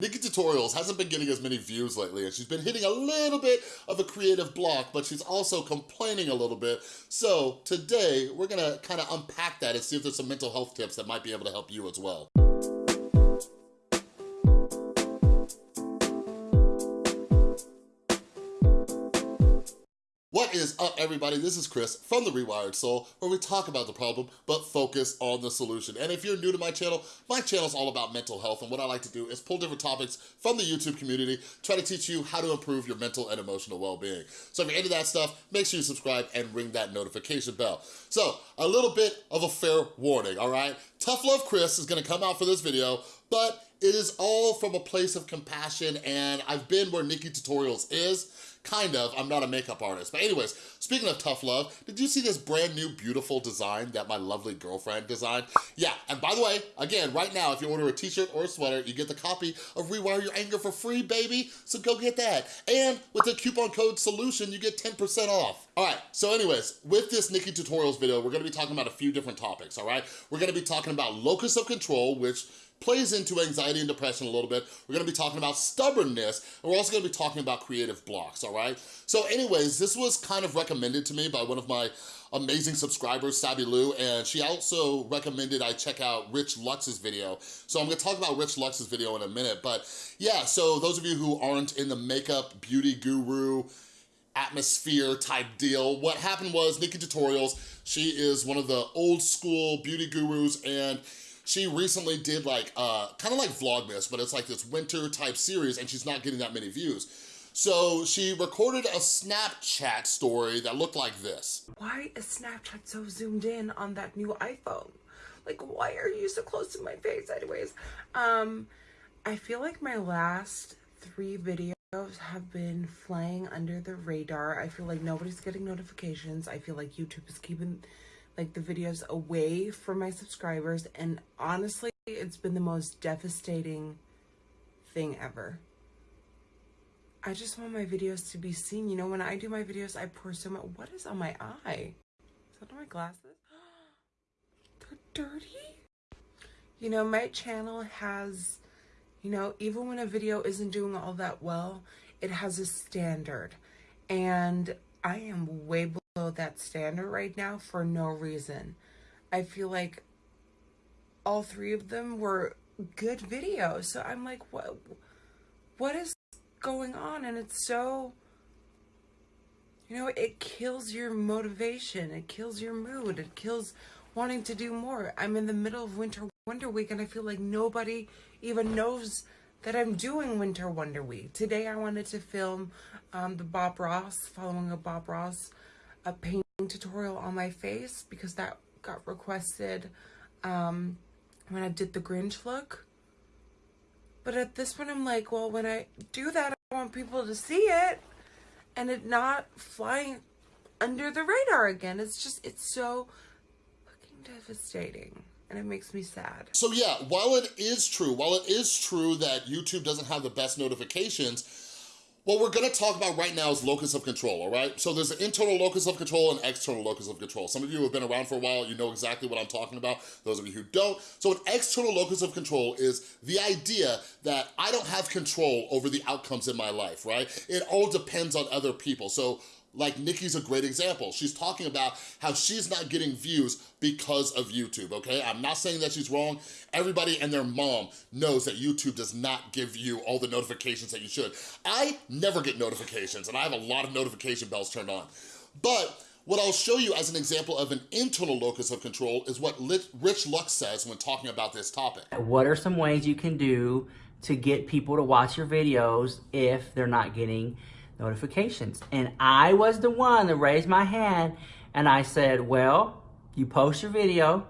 Nikki Tutorials hasn't been getting as many views lately and she's been hitting a little bit of a creative block, but she's also complaining a little bit. So today, we're gonna kind of unpack that and see if there's some mental health tips that might be able to help you as well. What is up, everybody? This is Chris from The Rewired Soul, where we talk about the problem, but focus on the solution. And if you're new to my channel, my channel is all about mental health, and what I like to do is pull different topics from the YouTube community, try to teach you how to improve your mental and emotional well-being. So if you're into that stuff, make sure you subscribe and ring that notification bell. So, a little bit of a fair warning, all right? Tough Love Chris is gonna come out for this video, but it is all from a place of compassion, and I've been where Nikki Tutorials is, Kind of, I'm not a makeup artist. But anyways, speaking of tough love, did you see this brand new beautiful design that my lovely girlfriend designed? Yeah, and by the way, again, right now, if you order a t-shirt or a sweater, you get the copy of Rewire Your Anger for free, baby. So go get that. And with the coupon code SOLUTION, you get 10% off. All right, so anyways, with this Nikki Tutorials video, we're gonna be talking about a few different topics, all right? We're gonna be talking about locus of control, which plays into anxiety and depression a little bit. We're gonna be talking about stubbornness, and we're also gonna be talking about creative blocks, all right? So anyways, this was kind of recommended to me by one of my amazing subscribers, Sabby Lou, and she also recommended I check out Rich Lux's video. So I'm gonna talk about Rich Lux's video in a minute, but yeah, so those of you who aren't in the makeup beauty guru, atmosphere type deal. What happened was Nikki Tutorials, she is one of the old school beauty gurus and she recently did like, uh, kind of like Vlogmas, but it's like this winter type series and she's not getting that many views. So she recorded a Snapchat story that looked like this. Why is Snapchat so zoomed in on that new iPhone? Like, why are you so close to my face anyways? Um, I feel like my last three videos have been flying under the radar. I feel like nobody's getting notifications. I feel like YouTube is keeping like the videos away from my subscribers. And honestly it's been the most devastating thing ever. I just want my videos to be seen. You know when i do my videos i pour so much what is on my eye? Is that on my glasses? They're dirty? You know my channel has you know even when a video isn't doing all that well it has a standard and i am way below that standard right now for no reason. I feel like all three of them were good videos. So I'm like, what, what is going on? And it's so, you know, it kills your motivation. It kills your mood. It kills wanting to do more. I'm in the middle of Winter Wonder Week and I feel like nobody even knows that I'm doing Winter Wonder Week. Today I wanted to film um, the Bob Ross, following a Bob Ross a painting tutorial on my face because that got requested um, when I did the Grinch look. But at this point, I'm like, well, when I do that, I want people to see it and it not flying under the radar again. It's just, it's so fucking devastating and it makes me sad. So yeah, while it is true, while it is true that YouTube doesn't have the best notifications, what we're gonna talk about right now is locus of control, all right? So there's an internal locus of control and external locus of control. Some of you have been around for a while, you know exactly what I'm talking about. Those of you who don't. So an external locus of control is the idea that I don't have control over the outcomes in my life, right? It all depends on other people. So like Nikki's a great example. She's talking about how she's not getting views because of YouTube, okay? I'm not saying that she's wrong. Everybody and their mom knows that YouTube does not give you all the notifications that you should. I never get notifications and I have a lot of notification bells turned on. But what I'll show you as an example of an internal locus of control is what Rich Lux says when talking about this topic. What are some ways you can do to get people to watch your videos if they're not getting notifications. And I was the one that raised my hand and I said, well, you post your video.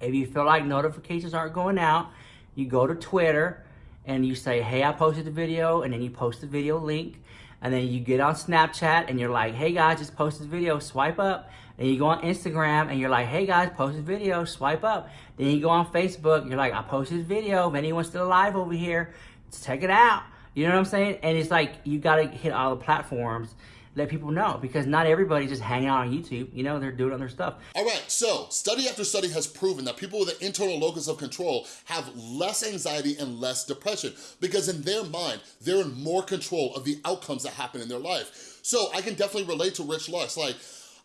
If you feel like notifications aren't going out, you go to Twitter and you say, hey, I posted the video, and then you post the video link. And then you get on Snapchat and you're like, hey guys, just posted video, swipe up. Then you go on Instagram and you're like, hey guys, posted video, swipe up. Then you go on Facebook, you're like, I posted video. If anyone's still alive over here, check it out. You know what I'm saying? And it's like, you got to hit all the platforms. let people know because not everybody's just hanging out on YouTube. You know, they're doing other stuff. All right, so study after study has proven that people with an internal locus of control have less anxiety and less depression because in their mind, they're in more control of the outcomes that happen in their life. So I can definitely relate to Rich Lux. Like,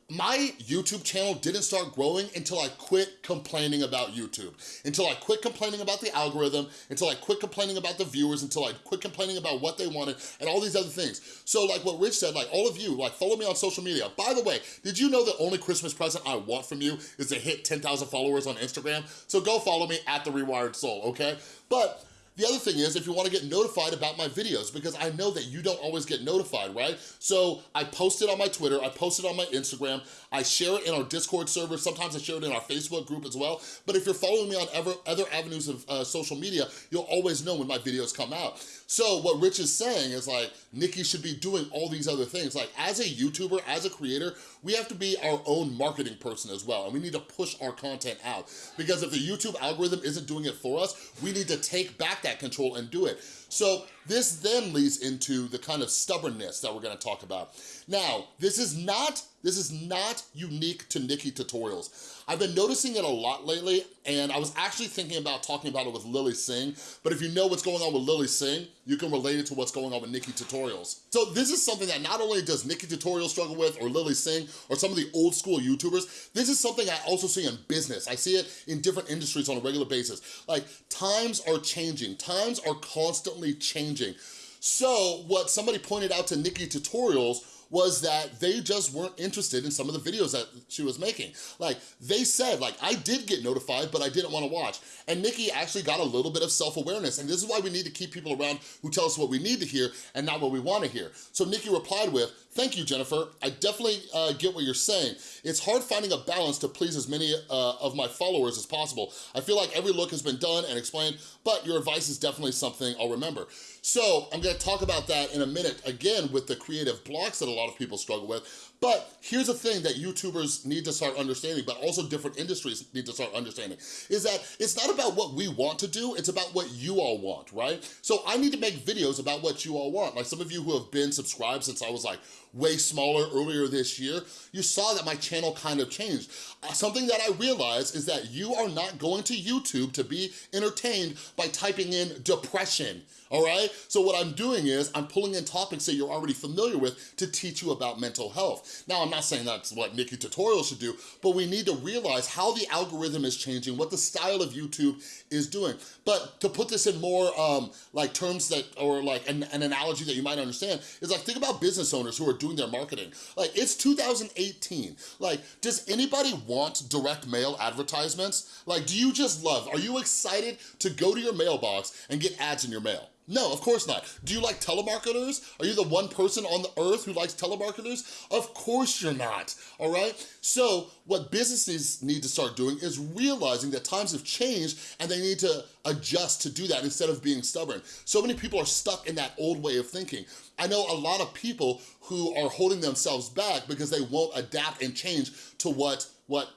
my YouTube channel didn't start growing until I quit complaining about YouTube, until I quit complaining about the algorithm, until I quit complaining about the viewers, until I quit complaining about what they wanted, and all these other things. So like what Rich said, like all of you, like follow me on social media. By the way, did you know the only Christmas present I want from you is to hit 10,000 followers on Instagram? So go follow me at The Rewired Soul, okay? But the other thing is if you wanna get notified about my videos because I know that you don't always get notified, right? So I post it on my Twitter, I post it on my Instagram, I share it in our Discord server, sometimes I share it in our Facebook group as well. But if you're following me on ever, other avenues of uh, social media, you'll always know when my videos come out. So what Rich is saying is like, Nikki should be doing all these other things. Like as a YouTuber, as a creator, we have to be our own marketing person as well. And we need to push our content out. Because if the YouTube algorithm isn't doing it for us, we need to take back that control and do it. So this then leads into the kind of stubbornness that we're gonna talk about. Now, this is not, this is not unique to Nikki Tutorials. I've been noticing it a lot lately, and I was actually thinking about talking about it with Lilly Singh, but if you know what's going on with Lilly Singh, you can relate it to what's going on with Nikki Tutorials. So this is something that not only does Nikki Tutorials struggle with, or Lilly Singh, or some of the old school YouTubers, this is something I also see in business. I see it in different industries on a regular basis. Like, times are changing. Times are constantly changing. So what somebody pointed out to Nikki Tutorials was that they just weren't interested in some of the videos that she was making. Like, they said, like, I did get notified, but I didn't wanna watch. And Nikki actually got a little bit of self-awareness, and this is why we need to keep people around who tell us what we need to hear and not what we wanna hear. So Nikki replied with, thank you, Jennifer. I definitely uh, get what you're saying. It's hard finding a balance to please as many uh, of my followers as possible. I feel like every look has been done and explained, but your advice is definitely something I'll remember. So I'm gonna talk about that in a minute, again, with the creative blocks that a lot of people struggle with. But here's a thing that YouTubers need to start understanding, but also different industries need to start understanding, is that it's not about what we want to do, it's about what you all want, right? So I need to make videos about what you all want. Like some of you who have been subscribed since I was like way smaller earlier this year, you saw that my channel kind of changed. Uh, something that I realized is that you are not going to YouTube to be entertained by typing in depression, all right? So what I'm doing is I'm pulling in topics that you're already familiar with to teach you about mental health. Now, I'm not saying that's what Nikki Tutorial should do, but we need to realize how the algorithm is changing, what the style of YouTube is doing. But to put this in more um, like terms that, or like an, an analogy that you might understand, is like think about business owners who are doing their marketing. Like it's 2018. Like, does anybody want direct mail advertisements? Like, do you just love, are you excited to go to your mailbox and get ads in your mail? No, of course not. Do you like telemarketers? Are you the one person on the earth who likes telemarketers? Of course you're not, all right? So what businesses need to start doing is realizing that times have changed and they need to adjust to do that instead of being stubborn. So many people are stuck in that old way of thinking. I know a lot of people who are holding themselves back because they won't adapt and change to what, what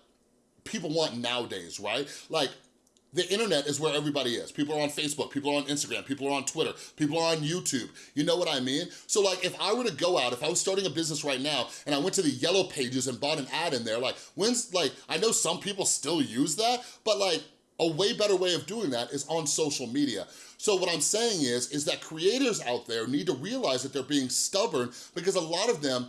people want nowadays, right? Like the internet is where everybody is. People are on Facebook, people are on Instagram, people are on Twitter, people are on YouTube. You know what I mean? So like if I were to go out, if I was starting a business right now and I went to the yellow pages and bought an ad in there, like when's like, I know some people still use that, but like a way better way of doing that is on social media. So what I'm saying is, is that creators out there need to realize that they're being stubborn because a lot of them,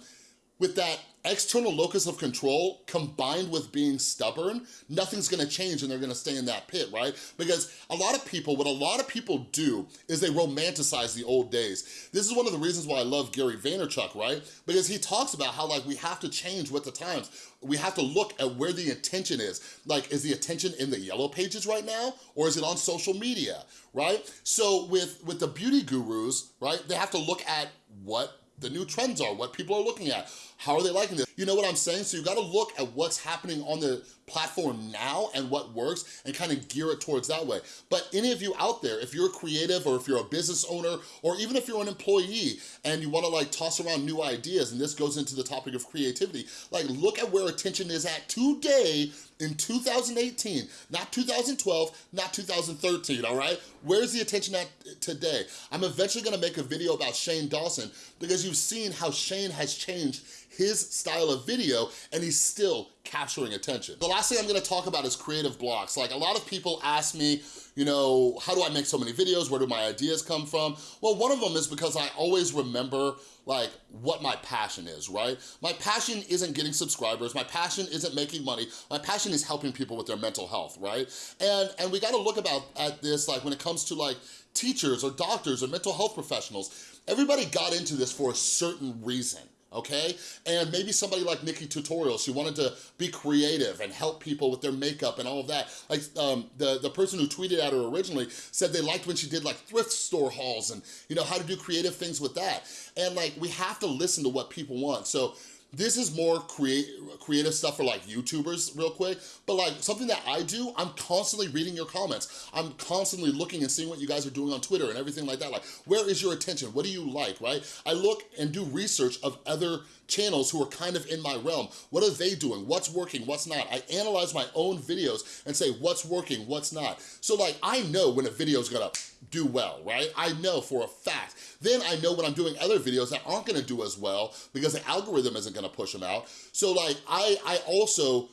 with that external locus of control combined with being stubborn, nothing's gonna change and they're gonna stay in that pit, right? Because a lot of people, what a lot of people do is they romanticize the old days. This is one of the reasons why I love Gary Vaynerchuk, right? Because he talks about how like we have to change with the times. We have to look at where the attention is. Like, is the attention in the yellow pages right now? Or is it on social media, right? So with, with the beauty gurus, right, they have to look at what the new trends are, what people are looking at. How are they liking this? You know what I'm saying? So you gotta look at what's happening on the platform now and what works and kind of gear it towards that way. But any of you out there, if you're creative or if you're a business owner or even if you're an employee and you wanna like toss around new ideas and this goes into the topic of creativity, like look at where attention is at today in 2018, not 2012, not 2013, all right? Where's the attention at today? I'm eventually gonna make a video about Shane Dawson because you've seen how Shane has changed his style of video and he's still capturing attention. The last thing I'm gonna talk about is creative blocks. Like a lot of people ask me, you know, how do I make so many videos? Where do my ideas come from? Well, one of them is because I always remember like what my passion is, right? My passion isn't getting subscribers. My passion isn't making money. My passion is helping people with their mental health, right? And, and we gotta look about at this like when it comes to like teachers or doctors or mental health professionals. Everybody got into this for a certain reason okay? And maybe somebody like Nikki Tutorials, she wanted to be creative and help people with their makeup and all of that. Like um, the, the person who tweeted at her originally said they liked when she did like thrift store hauls and you know how to do creative things with that. And like we have to listen to what people want. So this is more create, creative stuff for like YouTubers real quick, but like something that I do, I'm constantly reading your comments. I'm constantly looking and seeing what you guys are doing on Twitter and everything like that. Like, where is your attention? What do you like, right? I look and do research of other channels who are kind of in my realm. What are they doing? What's working? What's not? I analyze my own videos and say what's working, what's not. So like, I know when a video is gonna do well, right? I know for a fact. Then I know when I'm doing other videos that aren't gonna do as well because the algorithm isn't gonna push them out. So like, I, I also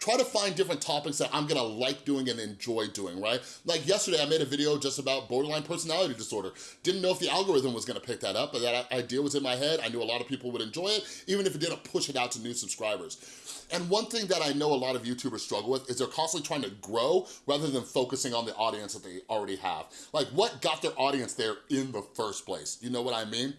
try to find different topics that I'm gonna like doing and enjoy doing, right? Like yesterday, I made a video just about borderline personality disorder. Didn't know if the algorithm was gonna pick that up, but that idea was in my head. I knew a lot of people would enjoy it, even if it didn't push it out to new subscribers. And one thing that I know a lot of YouTubers struggle with is they're constantly trying to grow rather than focusing on the audience that they already have. Like what got their audience there in the first place? You know what I mean?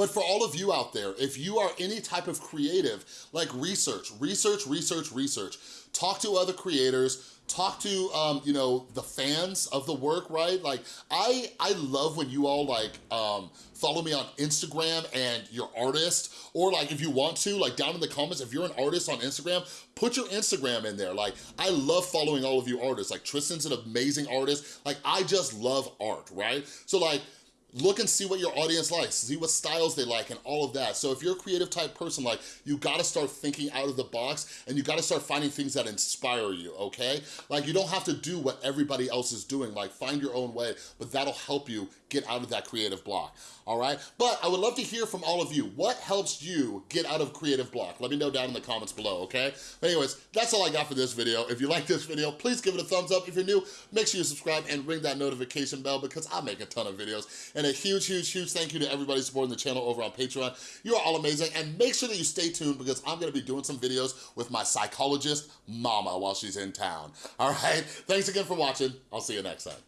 But for all of you out there, if you are any type of creative, like research, research, research, research, talk to other creators, talk to, um, you know, the fans of the work, right? Like, I, I love when you all, like, um, follow me on Instagram and your artist, or like, if you want to, like, down in the comments, if you're an artist on Instagram, put your Instagram in there. Like, I love following all of you artists. Like, Tristan's an amazing artist. Like, I just love art, right? So, like, look and see what your audience likes, see what styles they like and all of that. So if you're a creative type person, like you gotta start thinking out of the box and you gotta start finding things that inspire you, okay? Like you don't have to do what everybody else is doing, like find your own way, but that'll help you get out of that creative block, all right? But I would love to hear from all of you. What helps you get out of creative block? Let me know down in the comments below, okay? But anyways, that's all I got for this video. If you like this video, please give it a thumbs up. If you're new, make sure you subscribe and ring that notification bell because I make a ton of videos. And a huge, huge, huge thank you to everybody supporting the channel over on Patreon. You are all amazing. And make sure that you stay tuned because I'm gonna be doing some videos with my psychologist, Mama, while she's in town. All right? Thanks again for watching. I'll see you next time.